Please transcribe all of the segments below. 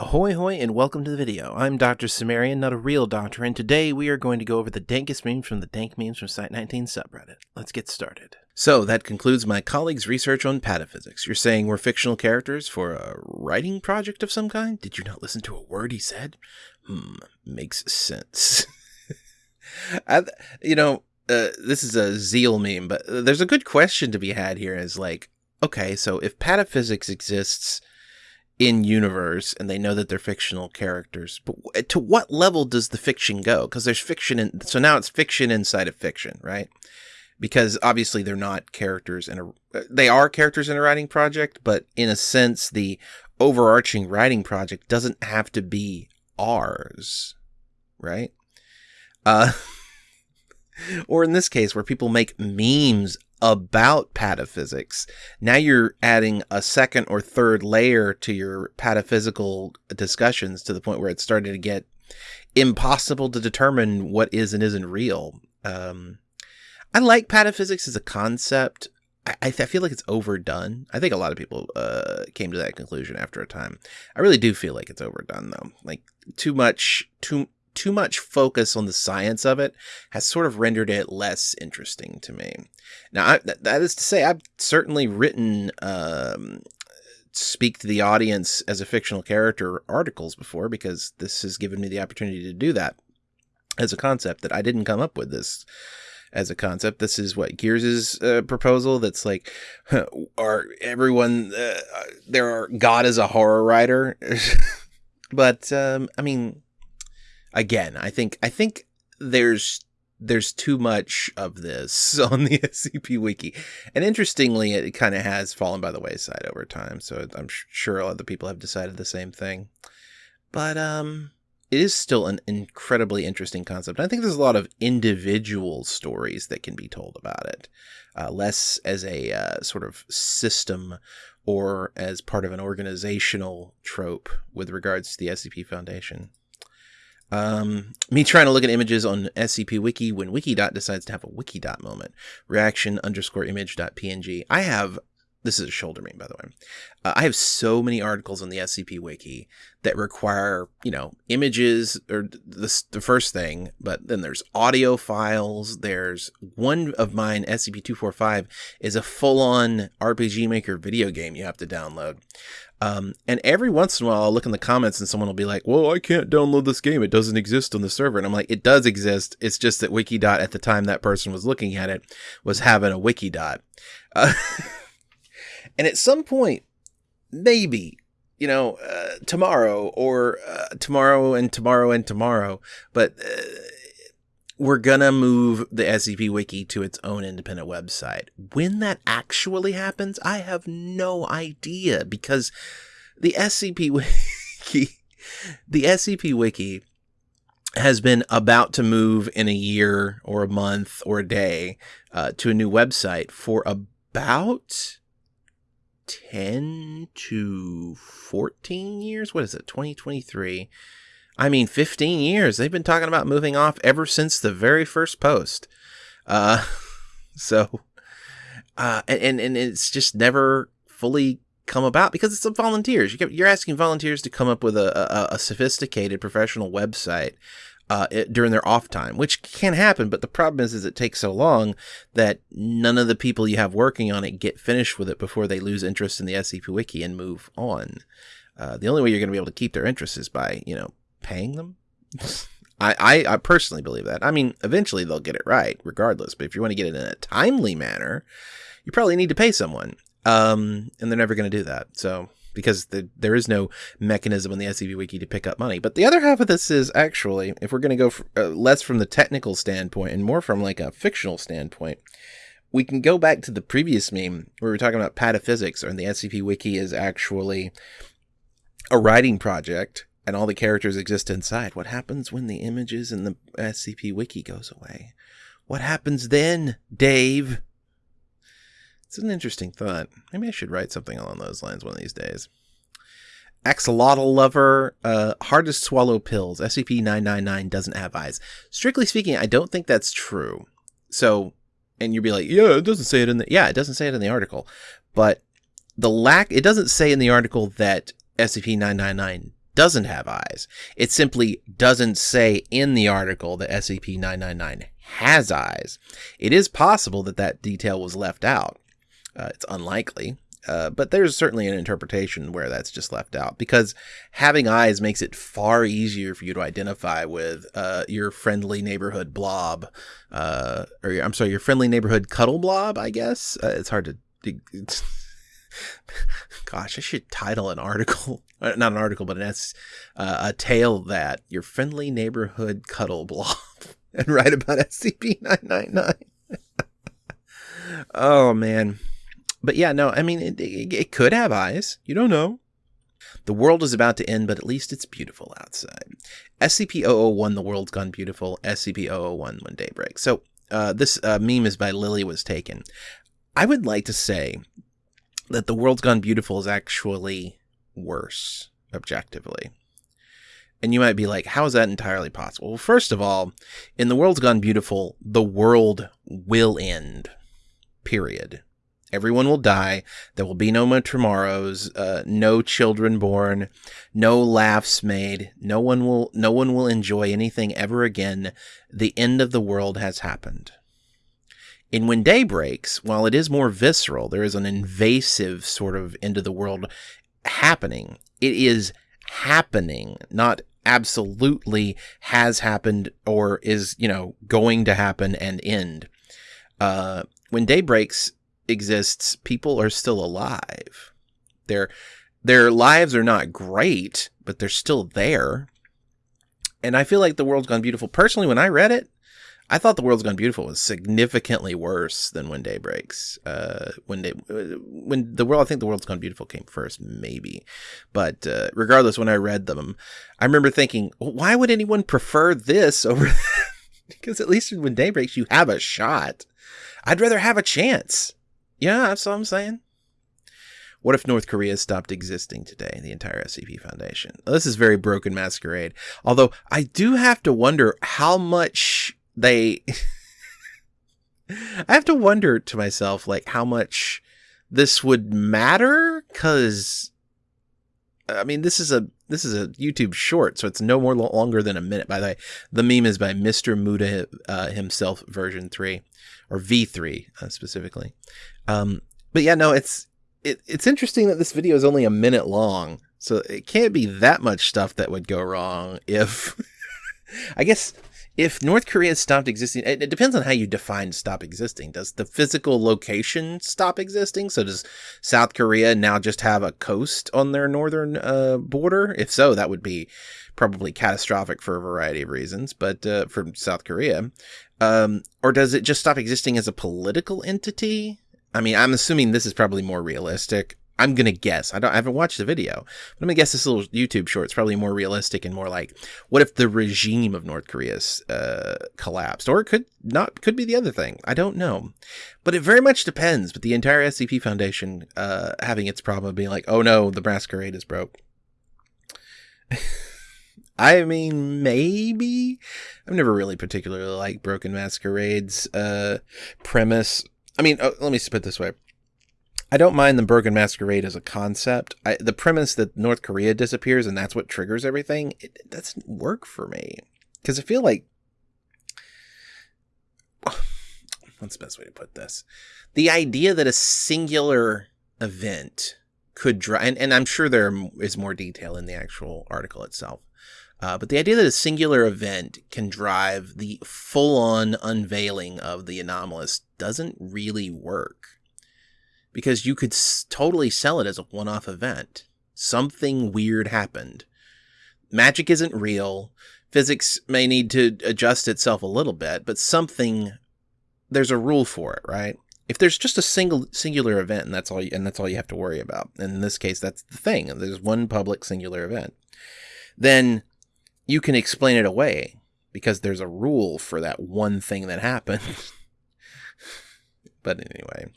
Ahoy hoy and welcome to the video. I'm Dr. Cimmerian, not a real doctor, and today we are going to go over the dankest memes from the Dank Memes from Site19 subreddit. Let's get started. So that concludes my colleague's research on pataphysics. You're saying we're fictional characters for a writing project of some kind? Did you not listen to a word he said? Hmm, makes sense. I, you know, uh, this is a zeal meme, but there's a good question to be had here is like, okay, so if pataphysics exists in universe and they know that they're fictional characters but to what level does the fiction go? Because there's fiction in so now it's fiction inside of fiction right? Because obviously they're not characters in a they are characters in a writing project but in a sense the overarching writing project doesn't have to be ours right? Uh or in this case where people make memes about pataphysics. Now you're adding a second or third layer to your pataphysical discussions to the point where it's starting to get impossible to determine what is and isn't real. Um, I like pataphysics as a concept. I, I, feel like it's overdone. I think a lot of people uh, came to that conclusion after a time. I really do feel like it's overdone, though. Like too much, too too much focus on the science of it has sort of rendered it less interesting to me. Now, I, that is to say, I've certainly written um, speak to the audience as a fictional character articles before because this has given me the opportunity to do that as a concept that I didn't come up with this as a concept. This is what Gears's uh, proposal. That's like, are everyone uh, there are God as a horror writer, but um, I mean, again, I think I think there's there's too much of this on the SCP wiki. And interestingly, it kind of has fallen by the wayside over time. So I'm sure a lot of people have decided the same thing. But um it is still an incredibly interesting concept. I think there's a lot of individual stories that can be told about it, uh, less as a uh, sort of system or as part of an organizational trope with regards to the SCP Foundation. Um, me trying to look at images on SCP Wiki when Wikidot decides to have a Wikidot moment. Reaction underscore image dot png. I have this is a shoulder meme, by the way. Uh, I have so many articles on the SCP Wiki that require, you know, images or the, the first thing, but then there's audio files. There's one of mine, SCP 245, is a full on RPG Maker video game you have to download. Um, and every once in a while, I'll look in the comments and someone will be like, well, I can't download this game. It doesn't exist on the server. And I'm like, it does exist. It's just that Wikidot at the time that person was looking at it was having a Wikidot. Uh, and at some point, maybe, you know, uh, tomorrow or uh, tomorrow and tomorrow and tomorrow, but uh, we're gonna move the SCP Wiki to its own independent website. When that actually happens, I have no idea because the SCP Wiki, the SCP Wiki has been about to move in a year or a month or a day uh, to a new website for about 10 to 14 years. What is it? 2023. I mean, 15 years. They've been talking about moving off ever since the very first post. Uh, so, uh, and, and it's just never fully come about because it's volunteers. You're asking volunteers to come up with a, a, a sophisticated professional website uh, it, during their off time, which can happen. But the problem is, is it takes so long that none of the people you have working on it get finished with it before they lose interest in the SCP Wiki and move on. Uh, the only way you're going to be able to keep their interest is by, you know, paying them. I, I, I personally believe that. I mean, eventually they'll get it right, regardless. But if you want to get it in a timely manner, you probably need to pay someone. Um, and they're never going to do that. So because the, there is no mechanism in the SCP Wiki to pick up money. But the other half of this is actually, if we're going to go for, uh, less from the technical standpoint and more from like a fictional standpoint, we can go back to the previous meme where we are talking about pataphysics, and the SCP Wiki is actually a writing project and all the characters exist inside. What happens when the images in the SCP Wiki goes away? What happens then, Dave? It's an interesting thought. Maybe I should write something along those lines one of these days. Axolotl lover, uh, hard to swallow pills. SCP 999 doesn't have eyes. Strictly speaking, I don't think that's true. So, and you'd be like, yeah, it doesn't say it in the, yeah, it doesn't say it in the article. But the lack, it doesn't say in the article that SCP 999 doesn't have eyes. It simply doesn't say in the article that SCP-999 has eyes. It is possible that that detail was left out. Uh, it's unlikely, uh, but there's certainly an interpretation where that's just left out because having eyes makes it far easier for you to identify with uh, your friendly neighborhood blob, uh, or I'm sorry, your friendly neighborhood cuddle blob. I guess uh, it's hard to. It's, gosh, I should title an article, not an article, but an S, uh, a tale that your friendly neighborhood cuddle blob, and write about SCP nine nine nine. Oh man but yeah, no, I mean, it, it, it could have eyes. You don't know. The world is about to end, but at least it's beautiful outside. SCP-001, The World's Gone Beautiful, SCP-001, When Day Breaks. So uh, this uh, meme is by Lily Was Taken. I would like to say that The World's Gone Beautiful is actually worse, objectively. And you might be like, how is that entirely possible? Well, first of all, in The World's Gone Beautiful, the world will end. Period. Everyone will die. There will be no more tomorrows. Uh, no children born. No laughs made. No one will. No one will enjoy anything ever again. The end of the world has happened. And When Day Breaks, while it is more visceral, there is an invasive sort of end of the world happening. It is happening, not absolutely has happened or is you know going to happen and end. Uh, when day breaks exists, people are still alive. Their their lives are not great, but they're still there. And I feel like The World's Gone Beautiful, personally, when I read it, I thought The World's Gone Beautiful was significantly worse than When Day Breaks. Uh, when they, when the world, I think The World's Gone Beautiful came first, maybe. But uh, regardless, when I read them, I remember thinking, well, why would anyone prefer this over? because at least When Day Breaks, you have a shot. I'd rather have a chance. Yeah, that's what I'm saying. What if North Korea stopped existing today, the entire SCP Foundation? This is very broken masquerade. Although I do have to wonder how much they. I have to wonder to myself, like, how much this would matter? Because, I mean, this is a this is a YouTube short, so it's no more lo- longer than a minute. By the way, the meme is by Mr. Muda uh, himself, version three or V3 uh, specifically. Um, but yeah, no, it's it, it's interesting that this video is only a minute long, so it can't be that much stuff that would go wrong if. I guess if North Korea stopped existing, it, it, depends on how you define stop existing. Does the physical location stop existing? So does South Korea now just have a coast on their northern uh, border? If so, that would be probably catastrophic for a variety of reasons. But uh, from South Korea, um, or does it just stop existing as a political entity? I mean, I'm assuming this is probably more realistic. I'm gonna guess. I don't. I haven't watched the video, but I'm gonna guess this little YouTube short is probably more realistic and more like, what if the regime of North Korea uh, collapsed, or it could not. Could be the other thing. I don't know, but it very much depends. But the entire SCP Foundation uh, having its problem of being like, oh no, the masquerade is broke. I mean, maybe. I've never really particularly liked Broken Masquerade's uh, premise. I mean, oh, let me put it this way. I don't mind the Broken Masquerade as a concept. I, the premise that North Korea disappears and that's what triggers everything, it, it doesn't work for me. Because I feel like. What's the best way to put this? The idea that a singular event could drive, and, and I'm sure there is more detail in the actual article itself uh, but the idea that a singular event can drive the full on unveiling of the anomalous doesn't really work. Because you could totally sell it as a one off event. Something weird happened. Magic isn't real. Physics may need to adjust itself a little bit, but something, there's a rule for it, right? If there's just a single singular event and that's all you, and that's all you have to worry about. And in this case, that's the thing. There's one public singular event. Then you can explain it away because there's a rule for that one thing that happened. but anyway.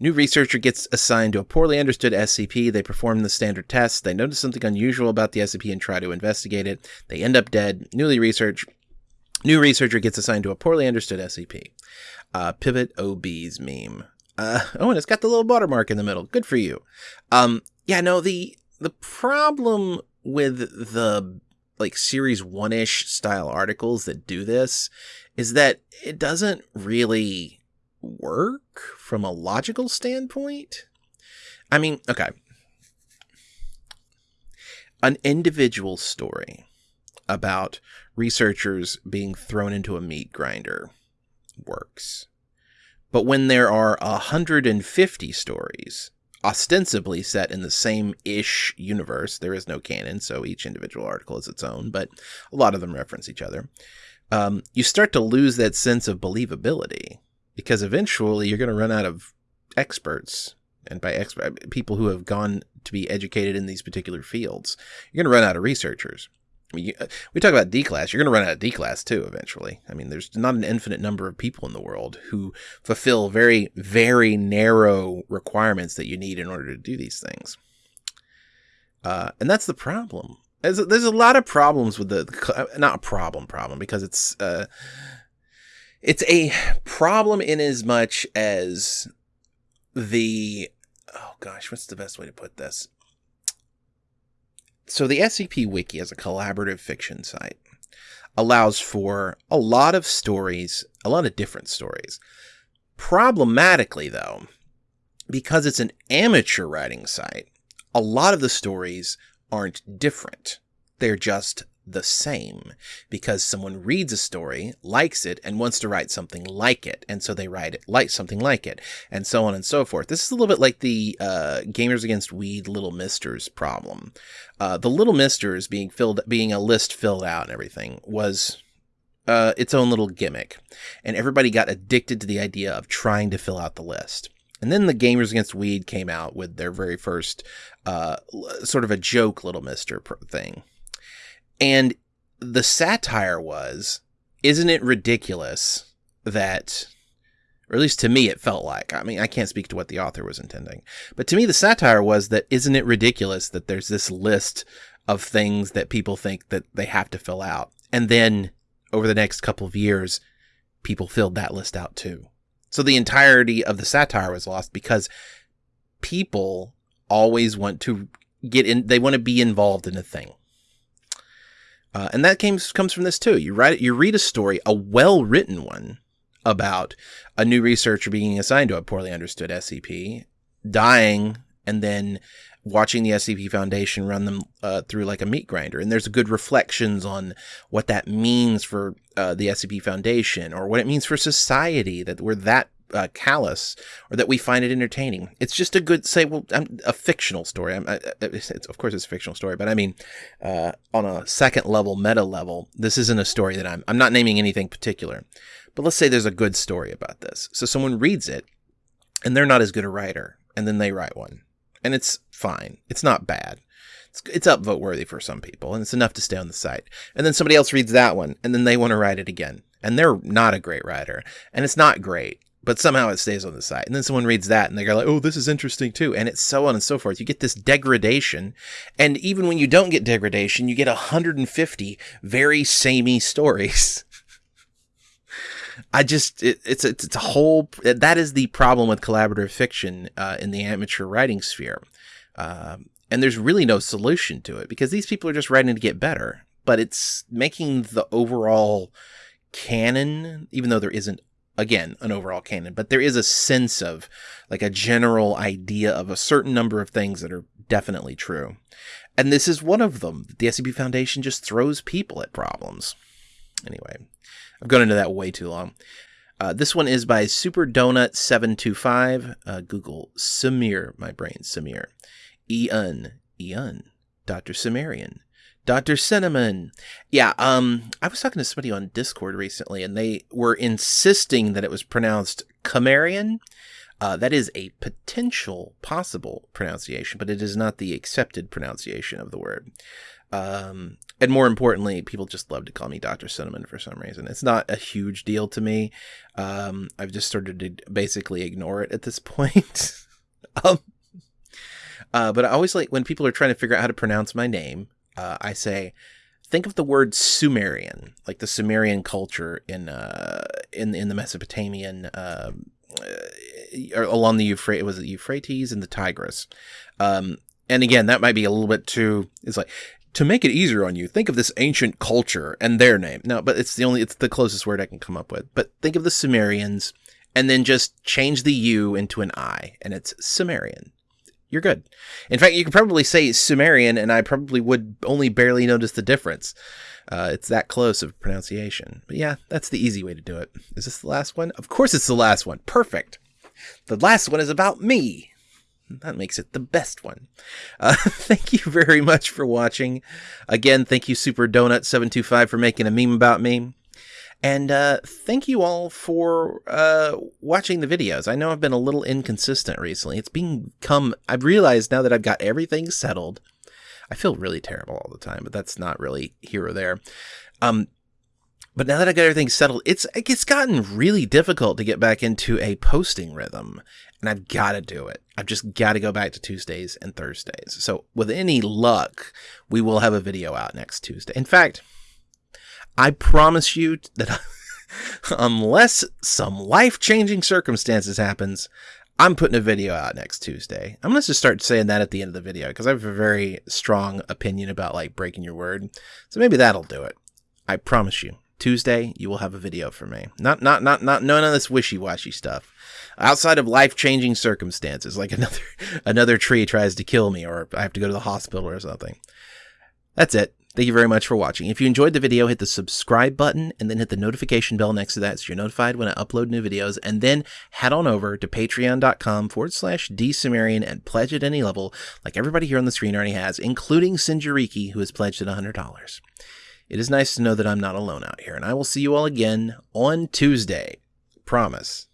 New researcher gets assigned to a poorly understood SCP. They perform the standard tests. They notice something unusual about the SCP and try to investigate it. They end up dead. Newly research. New researcher gets assigned to a poorly understood SCP. Uh, Pivot OB's meme. Uh, oh, and it's got the little watermark in the middle. Good for you. Um, yeah, no, the the problem with the like series one ish style articles that do this is that it doesn't really work from a logical standpoint. I mean, okay. An individual story about researchers being thrown into a meat grinder works. But when there are 150 stories ostensibly set in the same ish universe, there is no canon, so each individual article is its own, but a lot of them reference each other. Um, you start to lose that sense of believability because eventually you're going to run out of experts and by expert people who have gone to be educated in these particular fields you're going to run out of researchers you, uh, we talk about D class. You're going to run out of D class too eventually. I mean, there's not an infinite number of people in the world who fulfill very, very narrow requirements that you need in order to do these things. Uh, and that's the problem. There's a, there's a lot of problems with the, uh, not a problem problem because it's uh, it's a problem in as much as the oh gosh, what's the best way to put this? So the SCP Wiki as a collaborative fiction site allows for a lot of stories, a lot of different stories. Problematically, though, because it's an amateur writing site, a lot of the stories aren't different. They're just the same because someone reads a story, likes it, and wants to write something like it. And so they write it like something like it, and so on and so forth. This is a little bit like the uh, Gamers Against Weed Little Misters problem. Uh, the Little Misters being filled, being a list filled out and everything was uh, its own little gimmick. And everybody got addicted to the idea of trying to fill out the list. And then the Gamers Against Weed came out with their very first uh, sort of a joke Little Mister thing and the satire was, isn't it ridiculous that, or at least to me, it felt like, I mean, I can't speak to what the author was intending, but to me, the satire was that, isn't it ridiculous that there's this list of things that people think that they have to fill out? And then over the next couple of years, people filled that list out too. So the entirety of the satire was lost because people always want to get in, they want to be involved in a thing. Uh, and that comes comes from this too. You write you read a story, a well written one, about a new researcher being assigned to a poorly understood SCP, dying, and then watching the SCP Foundation run them uh, through like a meat grinder. And there's good reflections on what that means for uh, the SCP Foundation or what it means for society that we're that uh, callous or that we find it entertaining. It's just a good say. Well, I'm, a fictional story. I, of course, it's a fictional story, but I mean, uh, on a second level, meta level, this isn't a story that I'm. I'm not naming anything particular, but let's say there's a good story about this. So someone reads it, and they're not as good a writer, and then they write one, and it's fine. It's not bad. It's, it's upvote worthy for some people, and it's enough to stay on the site. And then somebody else reads that one, and then they want to write it again and they're not a great writer and it's not great but somehow it stays on the site. And then someone reads that and they're like, oh, this is interesting too. And it's so on and so forth. You get this degradation. And even when you don't get degradation, you get 150 very samey stories. I just, it, it's, it's, it's a whole, that is the problem with collaborative fiction uh, in the amateur writing sphere. Um, and there's really no solution to it because these people are just writing to get better. But it's making the overall canon, even though there isn't again an overall canon but there is a sense of like a general idea of a certain number of things that are definitely true. And this is one of them the scp foundation just throws people at problems. Anyway i've gone into that way too long. Uh, this one is by super donut 725 uh, google samir my brain samir. Ian ian dr sumerian Dr. Cinnamon. Yeah, um, I was talking to somebody on Discord recently, and they were insisting that it was pronounced Camarian. Uh, that is a potential possible pronunciation, but it is not the accepted pronunciation of the word. Um, and more importantly, people just love to call me Dr. Cinnamon for some reason. It's not a huge deal to me. Um, I've just started to basically ignore it at this point. um, uh, but I always like when people are trying to figure out how to pronounce my name uh, I say, think of the word Sumerian, like the Sumerian culture in uh, in in the Mesopotamian um, uh, along the Euphrates. Was it Euphrates and the Tigris? Um, and again, that might be a little bit too. It's like to make it easier on you. Think of this ancient culture and their name. No, but it's the only. It's the closest word I can come up with. But think of the Sumerians, and then just change the U into an I, and it's Sumerian. You're good. In fact, you could probably say Sumerian, and I probably would only barely notice the difference. Uh, it's that close of pronunciation. But yeah, that's the easy way to do it. Is this the last one? Of course, it's the last one. Perfect. The last one is about me. That makes it the best one. Uh, thank you very much for watching. Again, thank you, Super Donut 725 for making a meme about me. And uh, thank you all for uh, watching the videos. I know I've been a little inconsistent recently. It's become, I've realized now that I've got everything settled. I feel really terrible all the time, but that's not really here or there. Um, but now that I got everything settled, it's it's gotten really difficult to get back into a posting rhythm, and I've got to do it. I've just got to go back to Tuesdays and Thursdays. So with any luck, we will have a video out next Tuesday. In fact, I promise you that unless some life-changing circumstances happens, I'm putting a video out next Tuesday. I'm to just start saying that at the end of the video because I have a very strong opinion about like breaking your word. So maybe that'll do it. I promise you. Tuesday, you will have a video for me. Not not not not none of this wishy-washy stuff. Outside of life-changing circumstances, like another another tree tries to kill me or I have to go to the hospital or something. That's it. Thank you very much for watching. If you enjoyed the video, hit the subscribe button and then hit the notification bell next to that so you're notified when I upload new videos. And then head on over to patreon.com forward slash dsumerian and pledge at any level, like everybody here on the screen already has, including Sinjariki, who has pledged at $100. It is nice to know that I'm not alone out here, and I will see you all again on Tuesday. Promise.